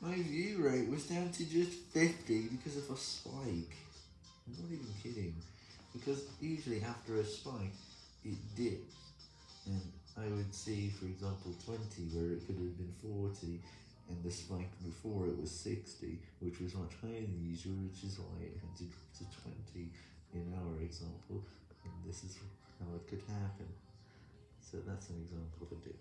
my view rate was down to just 50 because of a spike. I'm not even kidding. Because usually after a spike, it dips. And I would see, for example, 20 where it could have been 40, and the spike before it was 60, which was much higher than usual, which is why it had to drop to 20 in our example, and this is how it could happen. So that's an example of a dip.